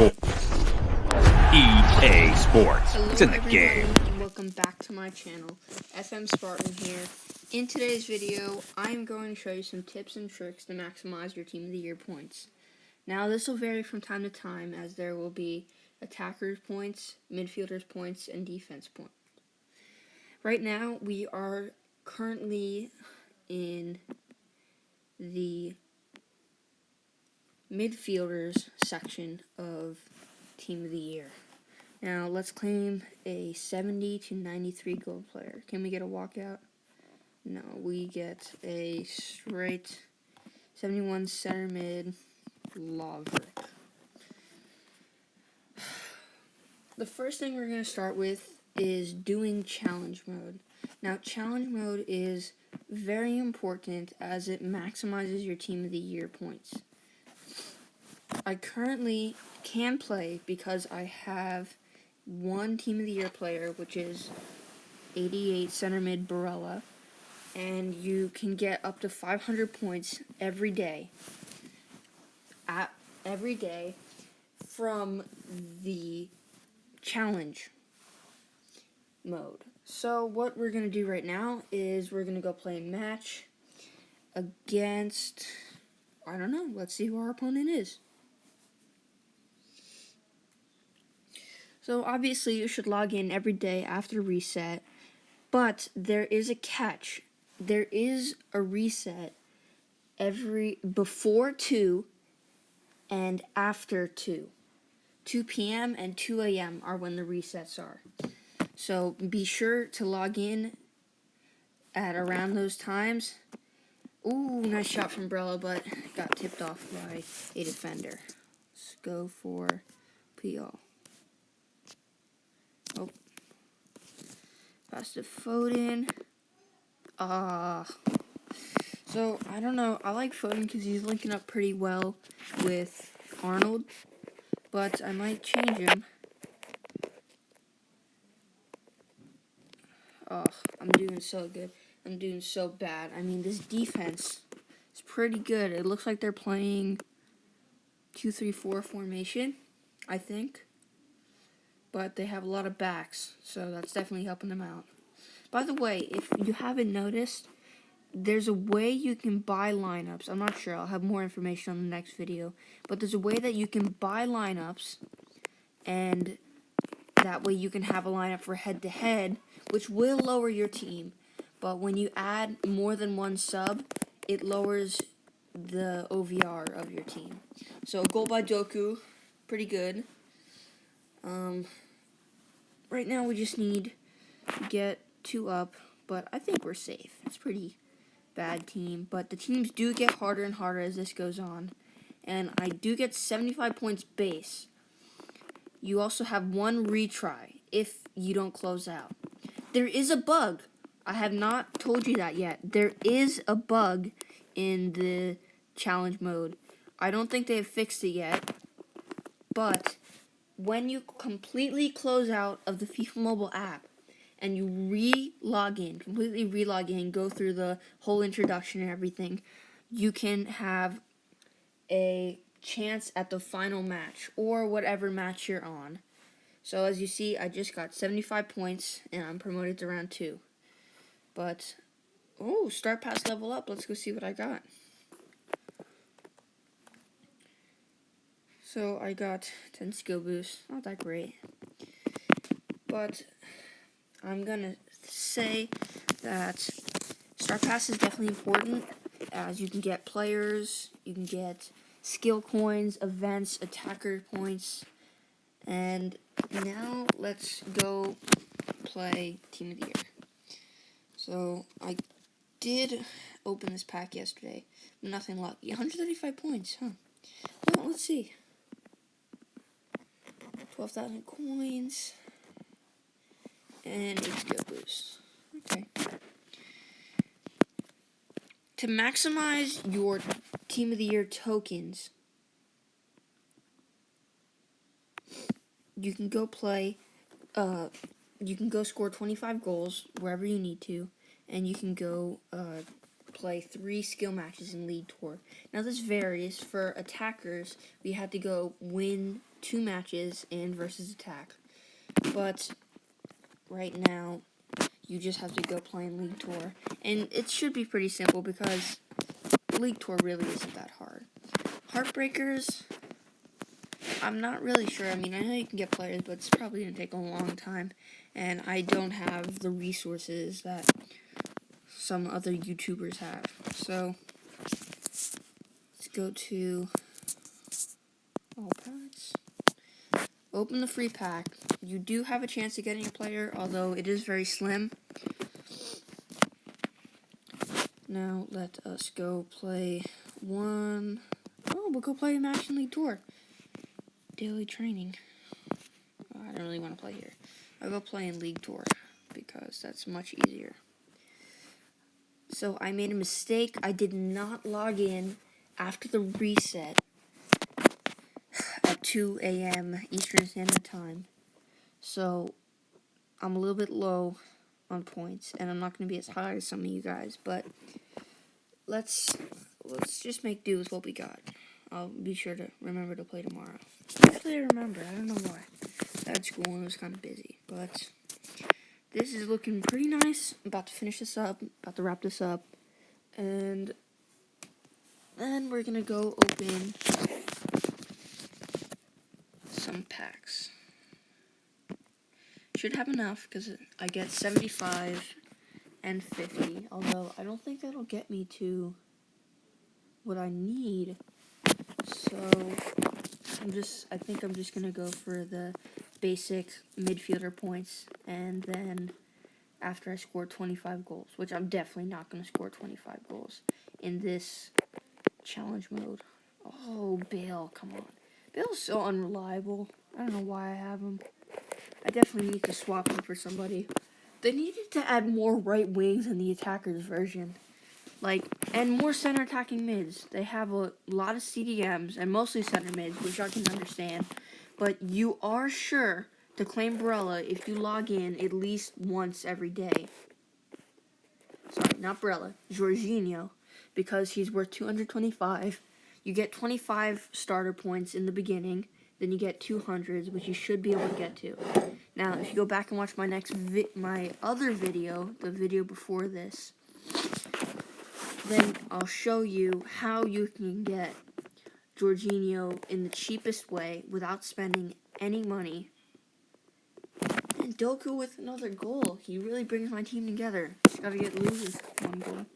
Sports. EA Sports. Hello It's in the game. and welcome back to my channel. FM Spartan here. In today's video, I'm going to show you some tips and tricks to maximize your Team of the Year points. Now, this will vary from time to time as there will be attackers points, midfielders points, and defense points. Right now, we are currently in the midfielders section of Team of the Year. Now let's claim a 70 to 93 gold player. Can we get a walkout? No, we get a straight 71 center mid Laverick. The first thing we're going to start with is doing challenge mode. Now challenge mode is very important as it maximizes your team of the year points. I currently can play because I have one Team of the Year player, which is 88 center mid Barella, and you can get up to 500 points every day. At every day from the challenge mode. So what we're gonna do right now is we're gonna go play a match against I don't know. Let's see who our opponent is. So obviously you should log in every day after reset, but there is a catch. There is a reset every before 2 and after 2. 2 p.m. and 2 a.m. are when the resets are. So be sure to log in at around those times. Ooh, nice shot from Barella, but got tipped off by a defender. Let's go for PL. Oh. Pass to Foden. Ah. so, I don't know. I like Foden because he's linking up pretty well with Arnold. But I might change him. Oh, I'm doing so good. I'm doing so bad. I mean, this defense is pretty good. It looks like they're playing 2-3-4 formation, I think but they have a lot of backs, so that's definitely helping them out. By the way, if you haven't noticed, there's a way you can buy lineups. I'm not sure. I'll have more information on the next video. But there's a way that you can buy lineups, and that way you can have a lineup for head-to-head, -head, which will lower your team. But when you add more than one sub, it lowers the OVR of your team. So, goal by Doku, pretty good. Um, right now we just need to get two up, but I think we're safe. It's pretty bad team, but the teams do get harder and harder as this goes on. And I do get 75 points base. You also have one retry if you don't close out. There is a bug. I have not told you that yet. There is a bug in the challenge mode. I don't think they have fixed it yet, but when you completely close out of the FIFA mobile app and you re-log in, completely re-log in, go through the whole introduction and everything, you can have a chance at the final match or whatever match you're on. So as you see, I just got 75 points and I'm promoted to round 2. But, oh, Star Pass level up. Let's go see what I got. So I got 10 skill boost, not that great. But I'm gonna say that Star Pass is definitely important as you can get players, you can get skill coins, events, attacker points, and now let's go play Team of the Year. So I did open this pack yesterday, nothing lucky. 135 points, huh? Well, let's see. 12,000 coins. And skill boost. Okay. To maximize your Team of the Year tokens, you can go play, uh, you can go score 25 goals wherever you need to, and you can go, uh, play three skill matches in League Tour. Now this varies. For attackers, we had to go win two matches in versus attack. But right now, you just have to go play in League Tour. And it should be pretty simple because League Tour really isn't that hard. Heartbreakers, I'm not really sure. I mean, I know you can get players, but it's probably going to take a long time. And I don't have the resources that some other YouTubers have. So, let's go to all packs. Open the free pack. You do have a chance of getting a player, although it is very slim. Now, let us go play one. Oh, we'll go play a match League Tour. Daily training. Oh, I don't really want to play here. I'll go play in League Tour because that's much easier. So I made a mistake. I did not log in after the reset at 2 a.m. Eastern Standard Time. So I'm a little bit low on points, and I'm not going to be as high as some of you guys, but let's let's just make do with what we got. I'll be sure to remember to play tomorrow. Actually, I remember. I don't know why. I had school and was kind of busy, but this is looking pretty nice. I'm about to finish this up, about to wrap this up, and then we're gonna go open some packs. Should have enough because I get 75 and 50, although I don't think that'll get me to what I need. So I'm just, I think I'm just gonna go for the basic midfielder points, and then after I score 25 goals, which I'm definitely not going to score 25 goals in this challenge mode. Oh, Bale, come on. Bale's so unreliable. I don't know why I have him. I definitely need to swap him for somebody. They needed to add more right wings in the attackers version. Like, and more center attacking mids. They have a lot of CDMs and mostly center mids, which I can understand but you are sure to claim Barella if you log in at least once every day. Sorry, not Barella, Jorginho, because he's worth 225. You get 25 starter points in the beginning, then you get 200s, which you should be able to get to. Now, if you go back and watch my next my other video, the video before this, then I'll show you how you can get Jorginho in the cheapest way without spending any money. And Doku with another goal. He really brings my team together. Just gotta get losers one goal.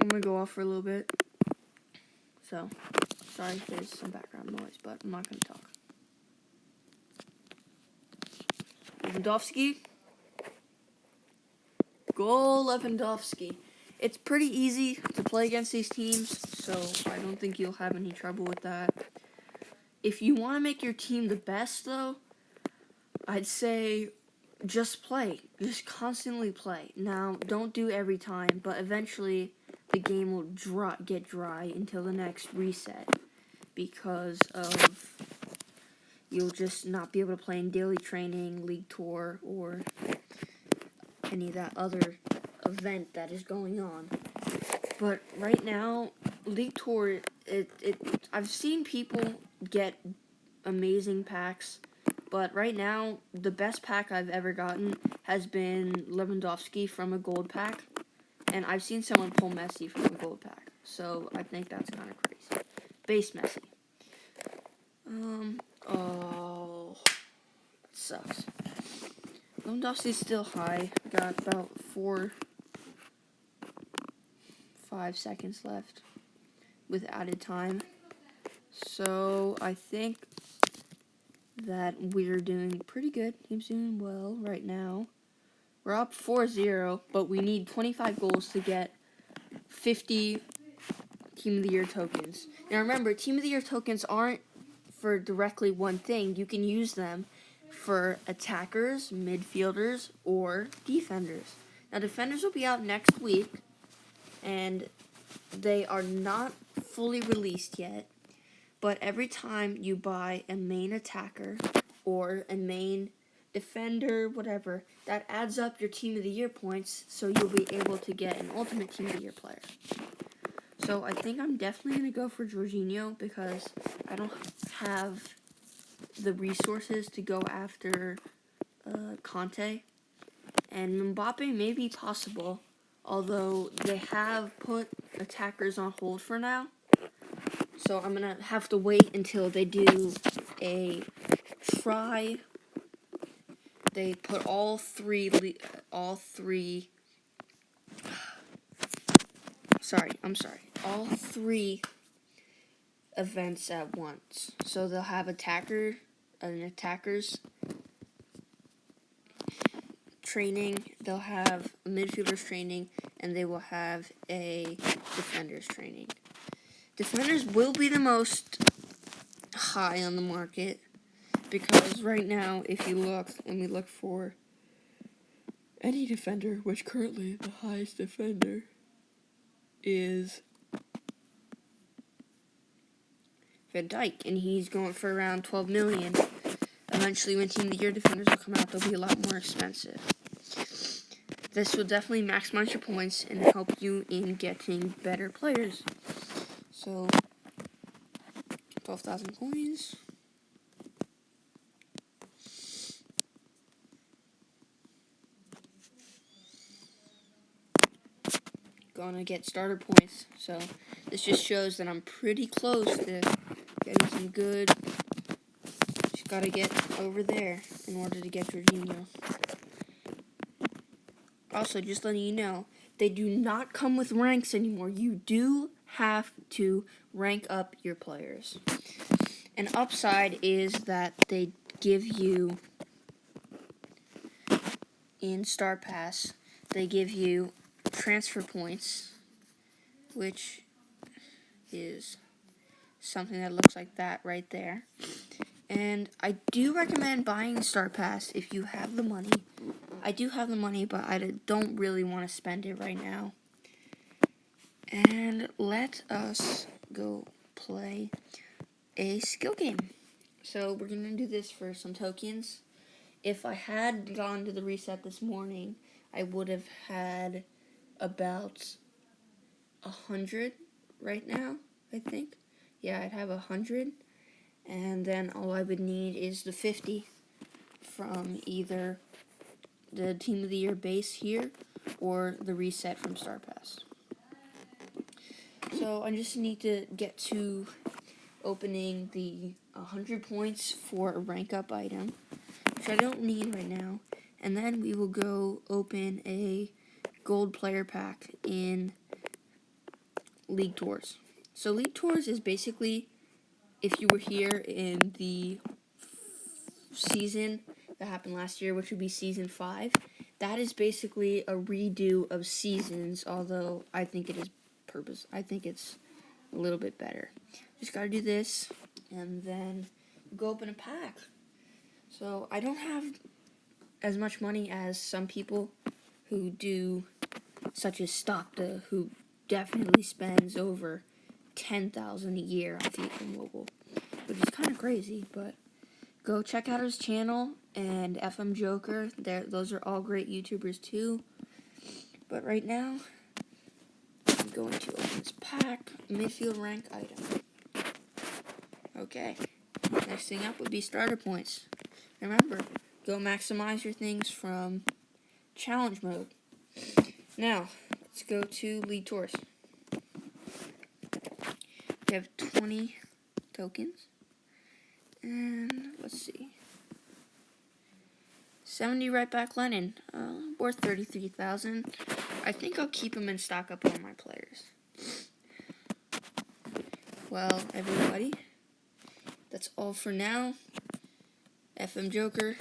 I'm gonna go off for a little bit. So, sorry if there's some background noise, but I'm not gonna talk. Lewandowski. Goal Lewandowski it's pretty easy to play against these teams, so I don't think you'll have any trouble with that. If you want to make your team the best, though, I'd say just play. Just constantly play. Now, don't do every time, but eventually the game will dry, get dry until the next reset because of you'll just not be able to play in daily training, league tour, or any of that other event that is going on. But right now, League Tour, it, it I've seen people get amazing packs, but right now, the best pack I've ever gotten has been Lewandowski from a gold pack, and I've seen someone pull Messi from a gold pack, so I think that's kind of crazy. Base Messi. Um, oh, sucks. Lewandowski's still high. I Got about four five seconds left with added time. So I think that we're doing pretty good. Team's doing well right now. We're up 4-0, but we need 25 goals to get 50 Team of the Year tokens. Now remember, Team of the Year tokens aren't for directly one thing. You can use them for attackers, midfielders, or defenders. Now defenders will be out next week, and they are not fully released yet. But every time you buy a main attacker or a main defender, whatever. That adds up your team of the year points, so you'll be able to get an ultimate team of the year player. So I think I'm definitely gonna go for Jorginho because I don't have the resources to go after uh, Kanté. And Mbappe may be possible, although they have put attackers on hold for now. So I'm gonna have to wait until they do a try. They put all three, all three. Sorry, I'm sorry. All three events at once. So they'll have attacker, attackers training, they'll have midfielders training, and they will have a defenders training. Defenders will be the most high on the market because right now, if you look, and we look for any defender, which currently the highest defender is Van Dijk, and he's going for around 12 million. Eventually, when Team of the Year defenders will come out, they'll be a lot more expensive. This will definitely maximize your points and help you in getting better players. So, 12,000 coins. Gonna get starter points. So, this just shows that I'm pretty close to Getting some good. Just gotta get over there in order to get Jorginho. Also, just letting you know, they do not come with ranks anymore. You do have to rank up your players. An upside is that they give you in Star Pass, they give you transfer points, which is something that looks like that right there. And I do recommend buying Star Pass if you have the money. I do have the money, but I don't really want to spend it right now. And let us go play a skill game. So we're going to do this for some tokens. If I had gone to the reset this morning, I would have had about a hundred right now, I think yeah, I'd have a 100, and then all I would need is the 50 from either the Team of the Year base here or the reset from Star Pass. So I just need to get to opening the 100 points for a rank up item, which I don't need right now, and then we will go open a gold player pack in League Tours. So League Tours is basically if you were here in the season that happened last year, which would be season five. That is basically a redo of seasons, although I think it is purpose. I think it's a little bit better. Just gotta do this, and then go open a pack. So I don't have as much money as some people who do, such as Stopta, who definitely spends over ten thousand a year on FIFA Mobile, which is kind of crazy. But go check out his channel and FM Joker. There, those are all great YouTubers too. But right now, I'm going to open this pack midfield rank item. Okay, next thing up would be starter points. Remember, go maximize your things from challenge mode. Now, let's go to League Tours. We have 20 tokens. And let's see. 70 right back Lennon, uh, worth 33,000. I think I'll keep him in stock up on my players. Well, everybody, that's all for now. FM Joker,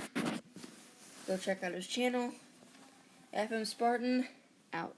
go check out his channel. FM Spartan, out.